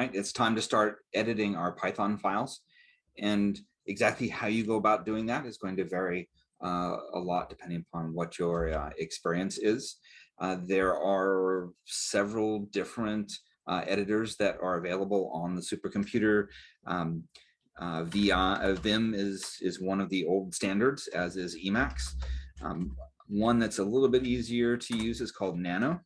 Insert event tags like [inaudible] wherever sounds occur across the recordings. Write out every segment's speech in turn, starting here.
right? It's time to start editing our Python files. And exactly how you go about doing that is going to vary uh, a lot depending upon what your uh, experience is. Uh, there are several different uh, editors that are available on the supercomputer. Um, uh, VI, Vim is, is one of the old standards, as is Emacs. Um, one that's a little bit easier to use is called Nano.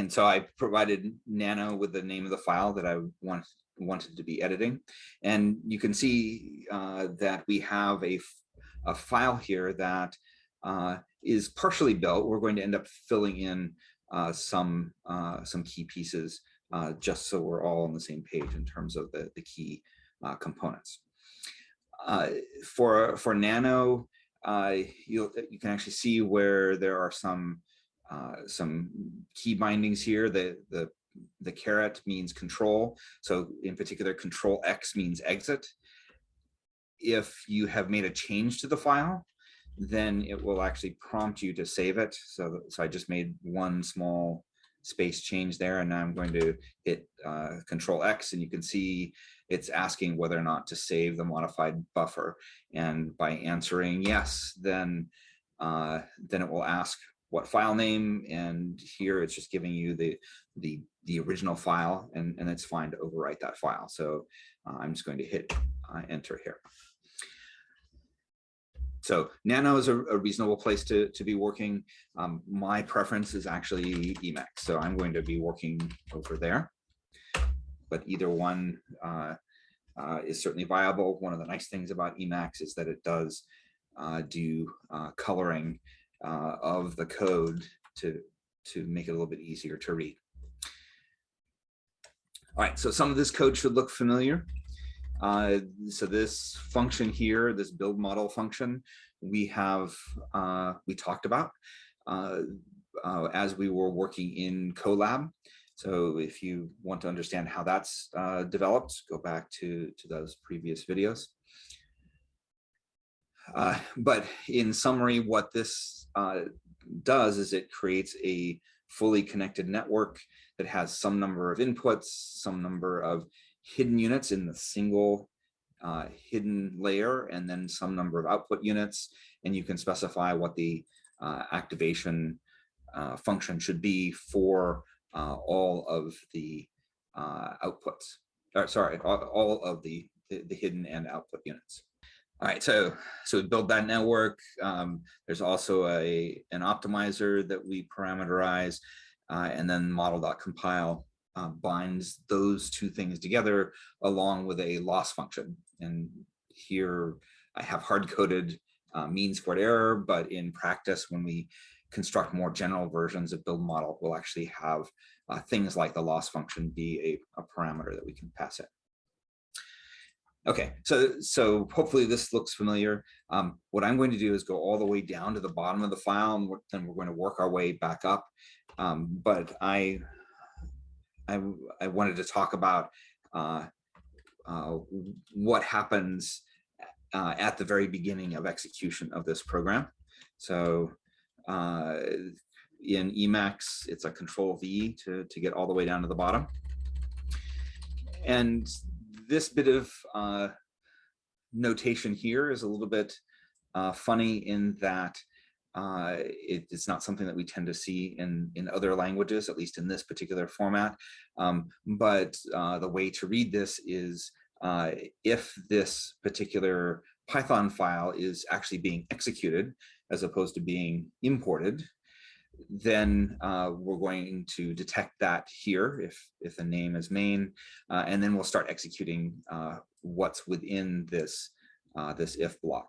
And so I provided Nano with the name of the file that I want, wanted to be editing. And you can see uh, that we have a, a file here that uh, is partially built. We're going to end up filling in uh, some, uh, some key pieces uh, just so we're all on the same page in terms of the, the key uh, components. for, for Nano, you you can actually see where there are some uh, some key bindings here. The, the, the caret means control. So in particular, control X means exit. If you have made a change to the file, then it will actually prompt you to save it. So, so I just made one small space change there and now I'm going to hit uh, control X and you can see it's asking whether or not to save the modified buffer. And by answering yes, then uh, then it will ask what file name and here it's just giving you the the the original file and and it's fine to overwrite that file. So uh, i'm just going to hit uh, enter here. So nano is a, a, reasonable place to to be working. Um, my preference is actually emacs so i'm going to be working over there. But either one uh, uh is certainly viable. One of the nice things about emacs is that it does uh, do uh, coloring uh, of the code to, to make it a little bit easier to read. All right, so some of this code should look familiar. Uh, so this function here, this build model function, we have, uh, we talked about uh, uh as we were working in Colab. So if you want to understand how that's uh, developed, go back to, to those previous videos. Uh, but in summary, what this uh, does is it creates a fully connected network that has some number of inputs, some number of hidden units in the single uh, hidden layer, and then some number of output units. And you can specify what the uh, activation uh, function should be for all of the outputs. Or, sorry, all, all of the, the, the hidden and output units. All right, so so we build that network. Um, there's also a an optimizer that we parameterize, uh, and then model.compile uh, binds those two things together along with a loss function. And here I have hard-coded uh, mean squared error, but in practice, when we construct more general versions of build model, we'll actually have uh, things like the loss function be a, a parameter that we can pass it. Okay, so so hopefully this looks familiar. Um, what I'm going to do is go all the way down to the bottom of the file, and then we're going to work our way back up. Um, but I, I, I wanted to talk about uh, uh, what happens uh, at the very beginning of execution of this program. So uh, in Emacs, it's a control V to, to get all the way down to the bottom. And this bit of uh, notation here is a little bit uh, funny in that uh, it, it's not something that we tend to see in, in other languages, at least in this particular format. Um, but uh, the way to read this is uh, if this particular Python file is actually being executed as opposed to being imported, then uh, we're going to detect that here if, if the name is main, uh, and then we'll start executing uh, what's within this, uh, this if block.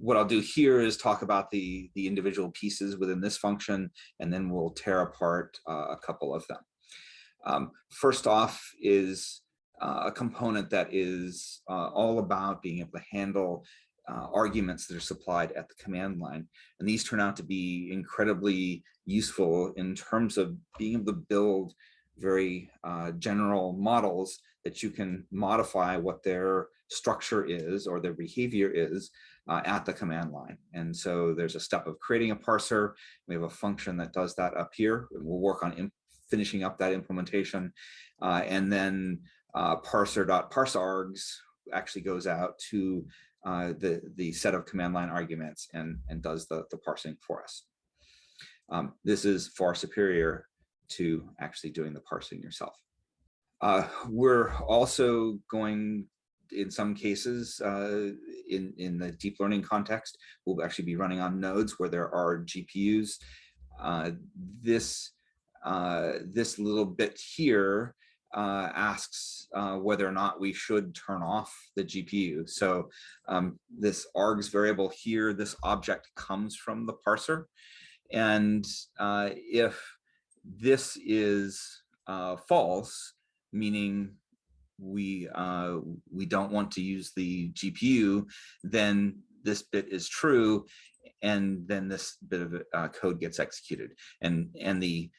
what I'll do here is talk about the, the individual pieces within this function, and then we'll tear apart uh, a couple of them. Um, first off is uh, a component that is all about being able to handle uh, arguments that are supplied at the command line. And these turn out to be incredibly useful in terms of being able to build very uh, general models that you can modify what their structure is or their behavior is uh, at the command line. And so there's a step of creating a parser. We have a function that does that up here. We'll work on finishing up that implementation. Uh, and then uh, parser.parseargs actually goes out to uh, the, the set of command line arguments and, and does the, the parsing for us. Um, this is far superior to actually doing the parsing yourself. Uh, we're also going in some cases uh, in, in the deep learning context, we'll actually be running on nodes where there are GPUs. Uh, this, uh, this little bit here uh, asks uh, whether or not we should turn off the GPU. So um, this args variable here, this object comes from the parser. And uh, if this is false, meaning we uh, we don't want to use the GPU, then this bit is true, and then this bit of uh, code gets executed. And and the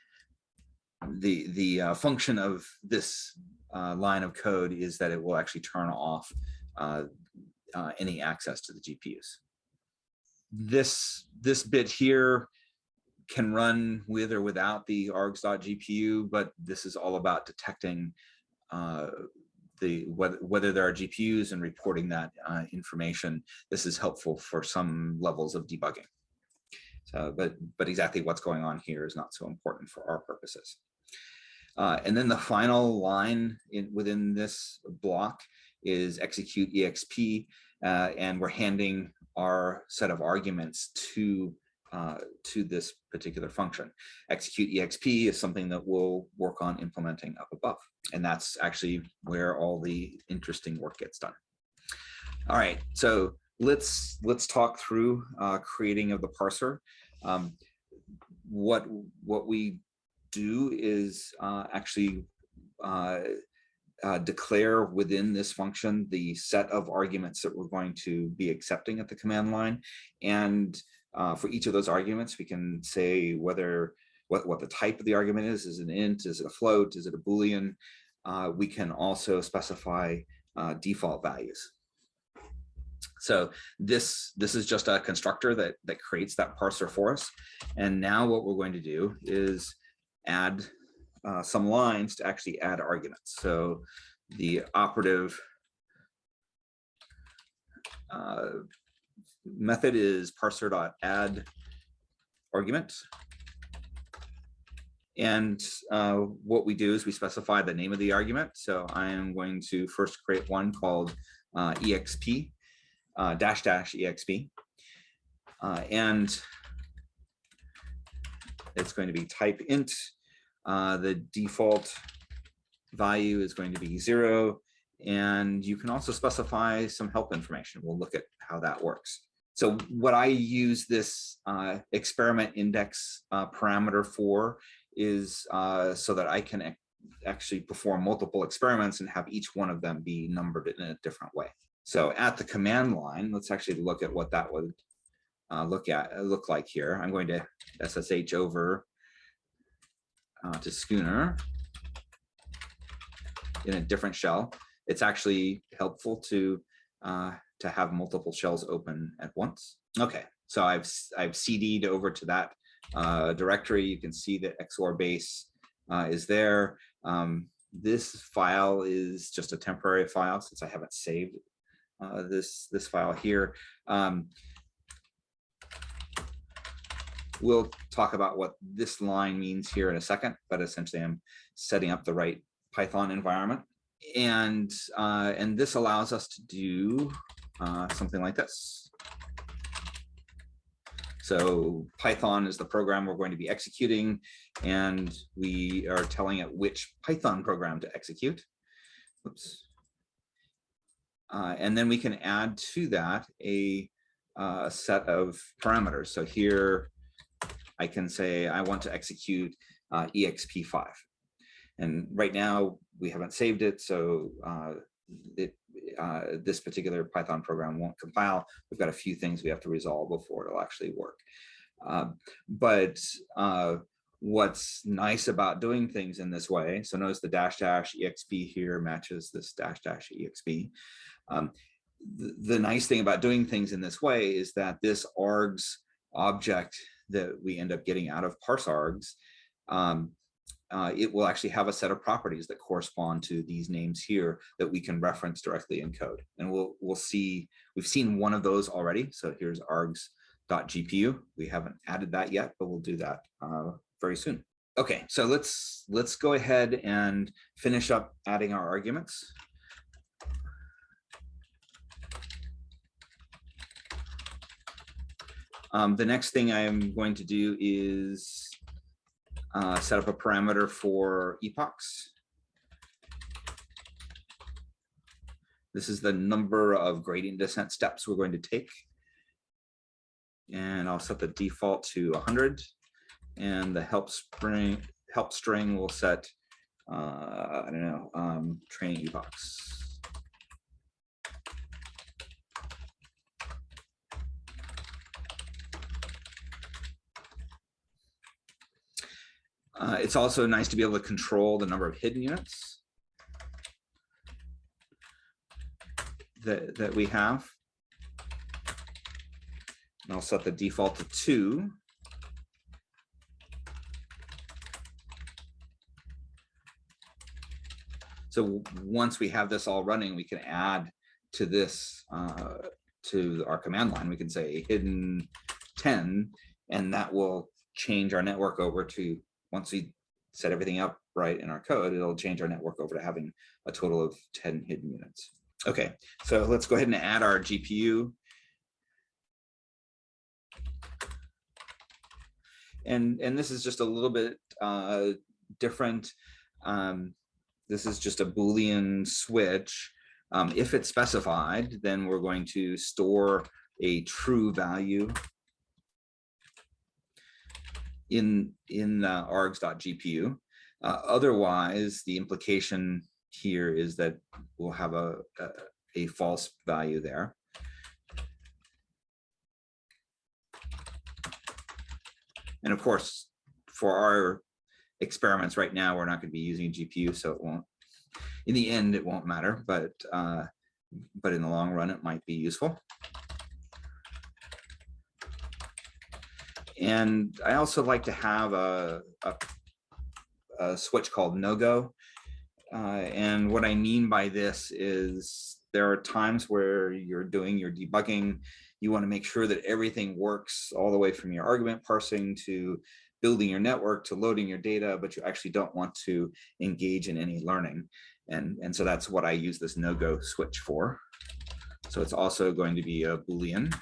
the the uh, function of this uh, line of code is that it will actually turn off uh, uh, any access to the GPUs. This this bit here can run with or without the args.gpu, but this is all about detecting uh, the whether, whether there are GPUs and reporting that uh, information. This is helpful for some levels of debugging. So, but, but exactly what's going on here is not so important for our purposes. Uh, and then the final line in, within this block is execute exp, uh, and we're handing our set of arguments to uh, to this particular function. Execute exp is something that we'll work on implementing up above. And that's actually where all the interesting work gets done. All right, so let's let's talk through uh, creating of the parser. Um, what what we do is uh, actually uh, uh, declare within this function the set of arguments that we're going to be accepting at the command line. And uh, for each of those arguments, we can say whether what, what the type of the argument is. Is it an int? Is it a float? Is it a Boolean? Uh, we can also specify uh, default values. So this, this is just a constructor that, that creates that parser for us. And now what we're going to do is add uh, some lines to actually add arguments. So the operative uh, method is parser.add argument. And uh, what we do is we specify the name of the argument. So I am going to first create one called uh, exp, uh, dash dash exp. Uh, and it's going to be type int. Uh, the default value is going to be zero. And you can also specify some help information. We'll look at how that works. So what I use this uh, experiment index uh, parameter for is uh, so that I can actually perform multiple experiments and have each one of them be numbered in a different way. So at the command line, let's actually look at what that would uh, look at uh, look like here. I'm going to SSH over uh, to Schooner in a different shell. It's actually helpful to uh, to have multiple shells open at once. Okay, so I've I've CD'd over to that uh, directory. You can see that XOR base uh, is there. Um, this file is just a temporary file since I haven't saved uh, this this file here. Um, we'll talk about what this line means here in a second, but essentially I'm setting up the right Python environment. And, uh, and this allows us to do uh, something like this. So Python is the program we're going to be executing, and we are telling it which Python program to execute. Oops. Uh, and then we can add to that a uh, set of parameters. So here I can say I want to execute uh, exp5. And right now we haven't saved it, so uh, it, uh, this particular Python program won't compile. We've got a few things we have to resolve before it'll actually work. Uh, but uh, what's nice about doing things in this way, so notice the dash dash exp here matches this dash dash exp. Um, the, the nice thing about doing things in this way is that this args object that we end up getting out of parse args, um, uh, it will actually have a set of properties that correspond to these names here that we can reference directly in code. And we'll we'll see, we've seen one of those already. So here's args.gpu. We haven't added that yet, but we'll do that uh, very soon. Okay, so let's let's go ahead and finish up adding our arguments. Um, the next thing I'm going to do is uh, set up a parameter for epochs. This is the number of gradient descent steps we're going to take. And I'll set the default to 100 and the help string help string will set uh, I don't know um, training epochs. Uh, it's also nice to be able to control the number of hidden units that, that we have. And I'll set the default to two. So once we have this all running, we can add to this, uh, to our command line, we can say hidden 10, and that will change our network over to once we set everything up right in our code, it'll change our network over to having a total of 10 hidden units. Okay, so let's go ahead and add our GPU. And, and this is just a little bit uh, different. Um, this is just a Boolean switch. Um, if it's specified, then we're going to store a true value in in uh, args.gpu. Uh, otherwise, the implication here is that we'll have a, a, a false value there. And of course, for our experiments right now, we're not going to be using GPU, so it won't, in the end, it won't matter, but, uh, but in the long run, it might be useful. And I also like to have a, a, a switch called no-go. Uh, and what I mean by this is there are times where you're doing your debugging, you want to make sure that everything works all the way from your argument parsing to building your network to loading your data, but you actually don't want to engage in any learning. And, and so that's what I use this no-go switch for. So it's also going to be a Boolean.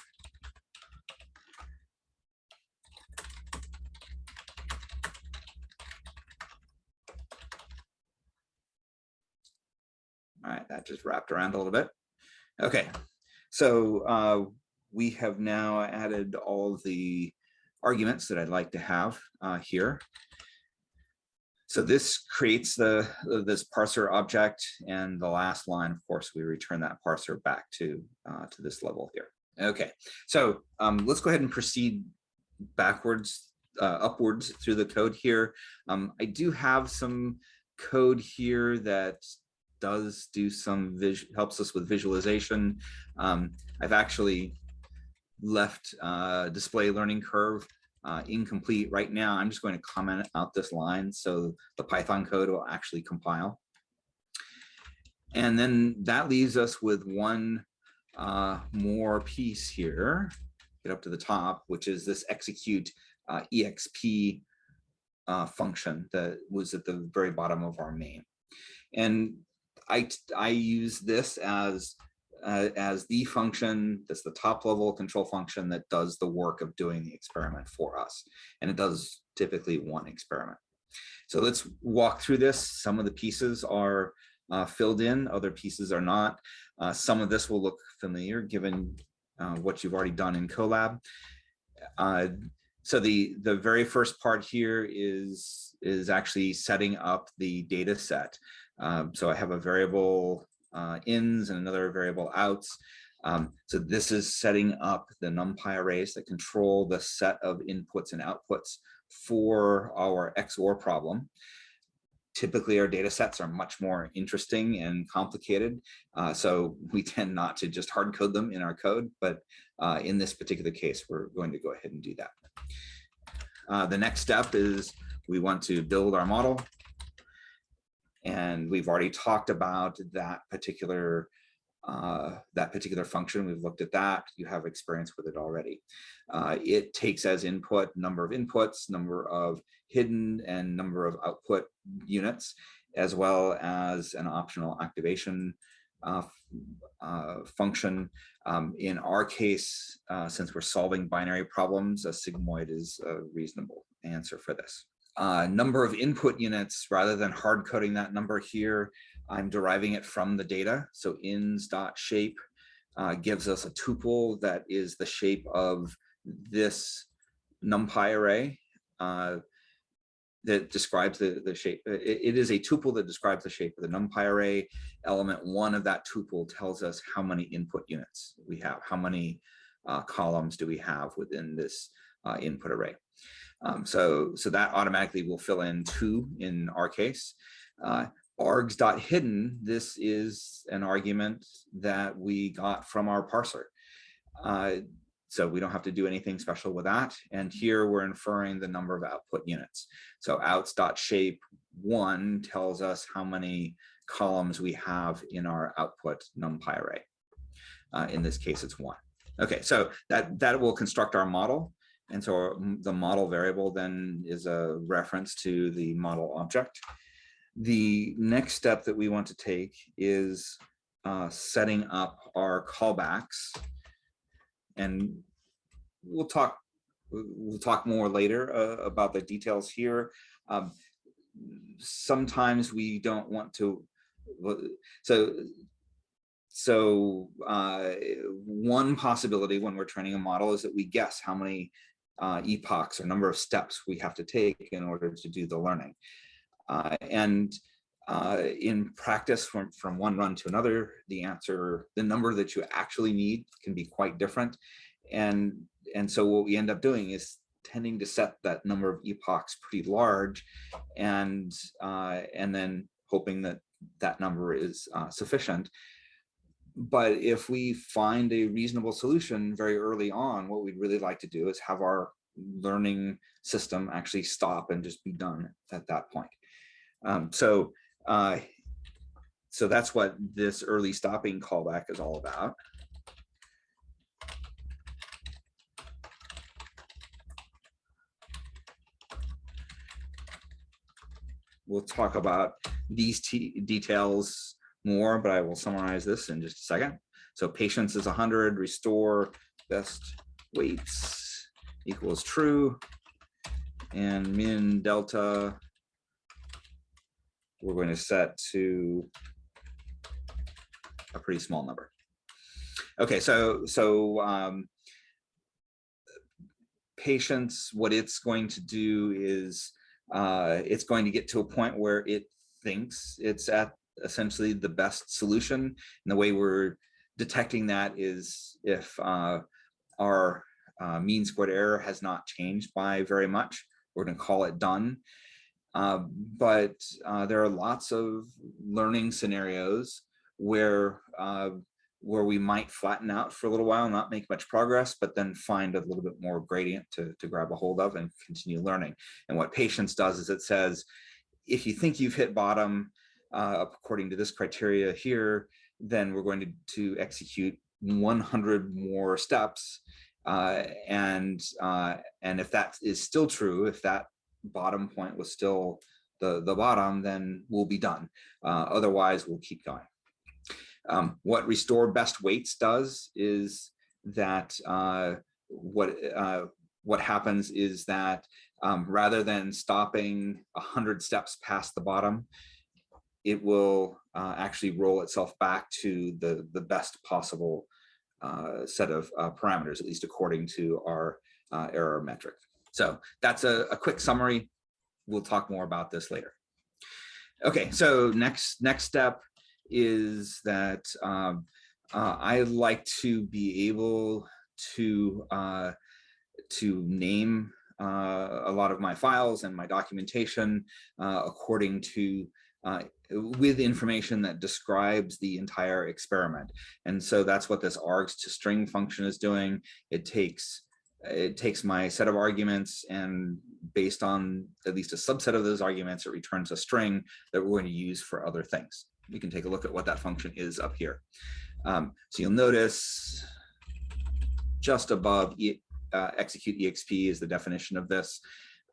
Just wrapped around a little bit. Okay, so uh, we have now added all the arguments that I'd like to have uh, here. So this creates the this parser object, and the last line, of course, we return that parser back to uh, to this level here. Okay, so um, let's go ahead and proceed backwards, uh, upwards through the code here. Um, I do have some code here that does do some helps us with visualization. Um, I've actually left uh, display learning curve uh, incomplete right now. I'm just going to comment out this line so the Python code will actually compile. And then that leaves us with one uh, more piece here, get up to the top, which is this execute uh, exp uh, function that was at the very bottom of our main. And I, I use this as uh, as the function that's the top level control function that does the work of doing the experiment for us. And it does typically one experiment. So let's walk through this. Some of the pieces are uh, filled in, other pieces are not. Uh, some of this will look familiar given uh, what you've already done in Colab. Uh, so the, the very first part here is, is actually setting up the data set. Um, so I have a variable uh, ins and another variable outs. Um, so this is setting up the NumPy arrays that control the set of inputs and outputs for our XOR problem. typically our data sets are much more interesting and complicated. Uh, so we [laughs] tend not to just hard code them in our code, but uh, in this particular case, we're going to go ahead and do that. Uh, the next step is we want to build our model. And we've already talked about that particular uh, that particular function. We've looked at that. You have experience with it already. Uh, it takes as input number of inputs, number of hidden and number of output units, as well as an optional activation uh, uh, function. Um, in our case, uh, since we're solving binary problems, a sigmoid is a reasonable answer for this. Uh, number of input units, rather than hard coding that number here, I'm deriving it from the data. So ins.shape uh, gives us a tuple that is the shape of this NumPy array uh, that describes the, the shape. It, it is a tuple that describes the shape of the NumPy array. Element one of that tuple tells us how many input units we have, how many uh, columns do we have within this uh, input array. Um, so, so that automatically will fill in two in our case. Uh, args.hidden, this is an argument that we got from our parser. Uh, so we don't have to do anything special with that. And here we're inferring the number of output units. So outs.shape one tells us how many columns we have in our output numpy array. Uh, in this case, it's one. Okay, so that, that will construct our model. And so the model variable then is a reference to the model object. The next step that we want to take is uh, setting up our callbacks and we'll talk we'll talk more later uh, about the details here. Um, sometimes we don't want to so so uh, one possibility when we're training a model is that we guess how many uh, epochs or number of steps we have to take in order to do the learning. Uh, and uh, in practice from, from one run to another, the answer, the number that you actually need can be quite different. And, and so what we end up doing is tending to set that number of epochs pretty large and, uh, and then hoping that that number is uh, sufficient. But if we find a reasonable solution very early on, what we'd really like to do is have our learning system actually stop and just be done at that point. Um, so uh, so that's what this early stopping callback is all about. We'll talk about these details more, but I will summarize this in just a second. So patience is 100, restore best weights equals true, and min delta we're going to set to a pretty small number. Okay, so so um, patience, what it's going to do is uh, it's going to get to a point where it thinks it's at essentially the best solution. And the way we're detecting that is if uh, our uh, mean squared error has not changed by very much, we're going to call it done. Uh, but uh, there are lots of learning scenarios where uh, where we might flatten out for a little while, not make much progress, but then find a little bit more gradient to, to grab a hold of and continue learning. And what patience does is it says, if you think you've hit bottom, uh, according to this criteria here, then we're going to, to execute 100 more steps. Uh, and, uh, and if that is still true, if that bottom point was still the, the bottom, then we'll be done. Uh, otherwise, we'll keep going. Um, what restore best weights does is that uh, what uh, what happens is that um, rather than stopping 100 steps past the bottom, it will uh, actually roll itself back to the, the best possible uh, set of uh, parameters, at least according to our uh, error metric. So that's a, a quick summary. We'll talk more about this later. Okay, so next next step is that um, uh, I like to be able to uh, to name a lot of my files and my documentation according to uh, with information that describes the entire experiment. And so that's what this args to string function is doing. It takes it takes my set of arguments and based on at least a subset of those arguments, it returns a string that we're going to use for other things. We can take a look at what that function is up here. Um, so you'll notice just above e, uh, execute exp is the definition of this.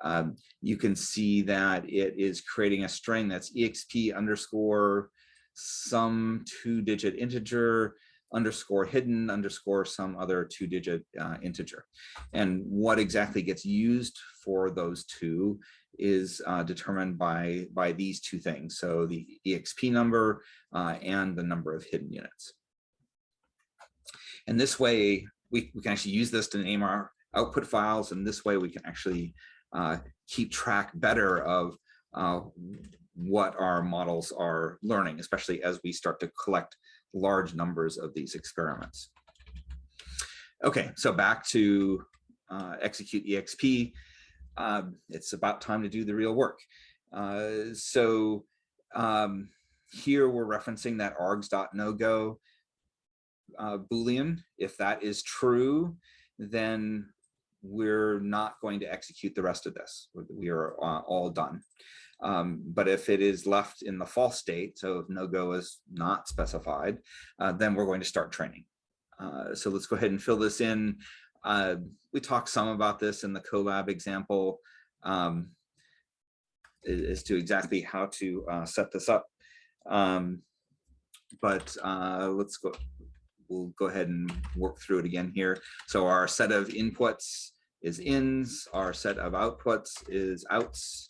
Um, you can see that it is creating a string that's exp underscore some two digit integer underscore hidden underscore some other two digit uh, integer. And what exactly gets used for those two is uh, determined by, by these two things. So the EXP number uh, and the number of hidden units. And this way we, we can actually use this to name our output files. And this way we can actually uh, keep track better of uh, what our models are learning, especially as we start to collect large numbers of these experiments. Okay, so back to uh, execute EXP. Um, it's about time to do the real work. Uh, so um, here we're referencing that args.nogo uh, Boolean. If that is true, then we're not going to execute the rest of this. We are uh, all done. Um, but if it is left in the false state, so if no go is not specified, uh, then we're going to start training. Uh, so let's go ahead and fill this in. Uh, we talked some about this in the Colab example um, as to exactly how to uh, set this up. Um, but uh, let's go, we'll go ahead and work through it again here. So our set of inputs is ins, our set of outputs is outs,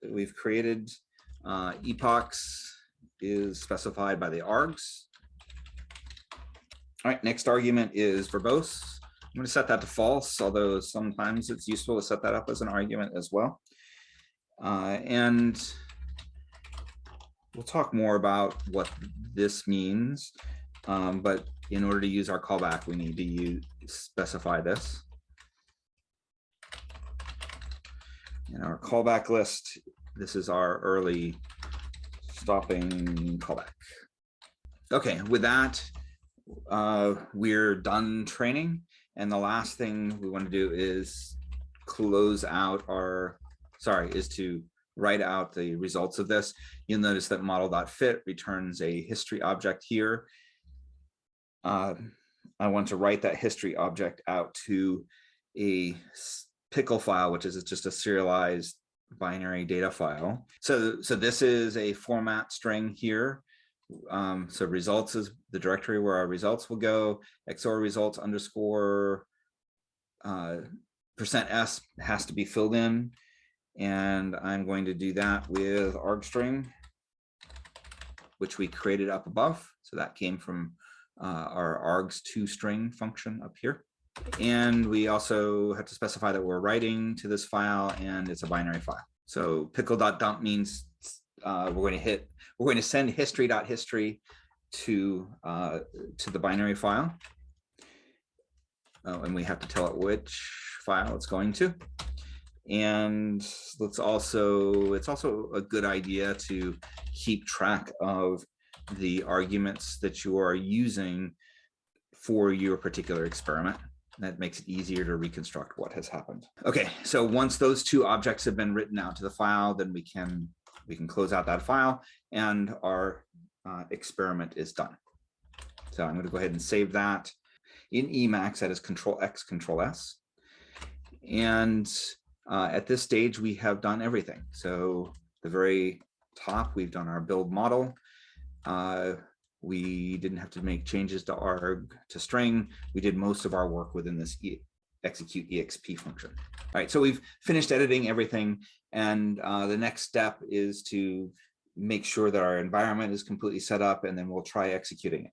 that we've created. Uh, epochs is specified by the args. All right, next argument is verbose. I'm going to set that to false, although sometimes it's useful to set that up as an argument as well. Uh, and we'll talk more about what this means. Um, but in order to use our callback, we need to use, specify this. In our callback list, this is our early stopping callback. Okay, with that, uh, we're done training. And the last thing we want to do is close out our, sorry, is to write out the results of this. You'll notice that model.fit returns a history object here. Uh, I want to write that history object out to a pickle file, which is just a serialized binary data file. So, so this is a format string here. Um, so results is the directory where our results will go. XOR results underscore uh, percent %s has to be filled in. And I'm going to do that with argstring, which we created up above. So that came from uh, our args2 string function up here. And we also have to specify that we're writing to this file and it's a binary file. So pickle.dump means uh, we're going to hit, we're going to send history.history .history to, uh, to the binary file. Oh, and we have to tell it which file it's going to. And let's also, it's also a good idea to keep track of the arguments that you are using for your particular experiment. That makes it easier to reconstruct what has happened. Okay, so once those two objects have been written out to the file, then we can we can close out that file and our uh, experiment is done. So I'm going to go ahead and save that in Emacs. That is Control X, Control S. And uh, at this stage, we have done everything. So the very top, we've done our build model. Uh, we didn't have to make changes to arg to string. We did most of our work within this e execute exp function. All right, so we've finished editing everything. And uh, the next step is to make sure that our environment is completely set up and then we'll try executing it.